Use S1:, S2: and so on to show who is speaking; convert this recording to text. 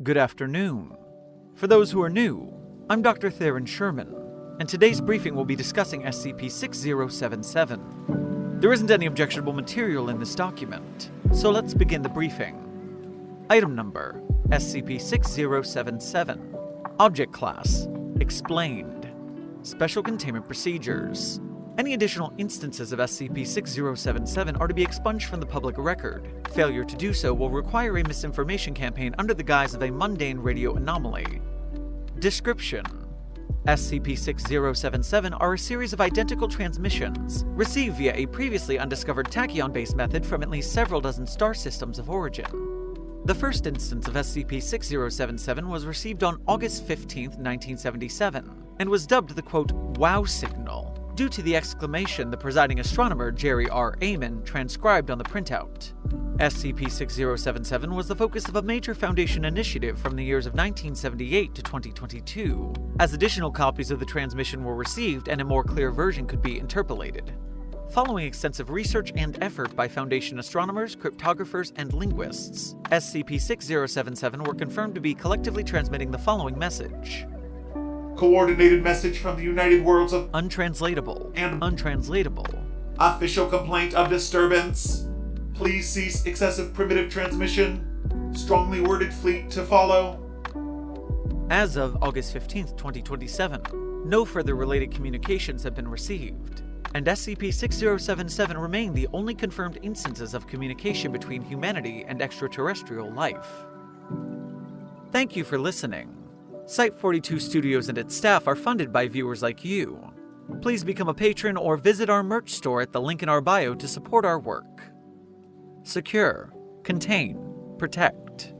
S1: Good afternoon. For those who are new, I'm Dr. Theron Sherman, and today's briefing will be discussing SCP 6077. There isn't any objectionable material in this document, so let's begin the briefing. Item number SCP 6077. Object Class Explained. Special Containment Procedures. Any additional instances of SCP-6077 are to be expunged from the public record. Failure to do so will require a misinformation campaign under the guise of a mundane radio anomaly. Description SCP-6077 are a series of identical transmissions, received via a previously undiscovered tachyon-based method from at least several dozen star systems of origin. The first instance of SCP-6077 was received on August 15, 1977, and was dubbed the quote, WOW signal, due to the exclamation the presiding astronomer Jerry R. Ehman transcribed on the printout. SCP-6077 was the focus of a major Foundation initiative from the years of 1978 to 2022, as additional copies of the transmission were received and a more clear version could be interpolated. Following extensive research and effort by Foundation astronomers, cryptographers, and linguists, SCP-6077 were confirmed to be collectively transmitting the following message.
S2: Coordinated message from the United Worlds of
S1: Untranslatable
S2: And-
S1: untranslatable.
S2: Official Complaint of Disturbance. Please cease excessive primitive transmission. Strongly worded fleet to follow.
S1: As of August 15, 2027, no further related communications have been received, and SCP-6077 remain the only confirmed instances of communication between humanity and extraterrestrial life. Thank you for listening. Site 42 Studios and its staff are funded by viewers like you. Please become a patron or visit our merch store at the link in our bio to support our work. Secure, contain, protect.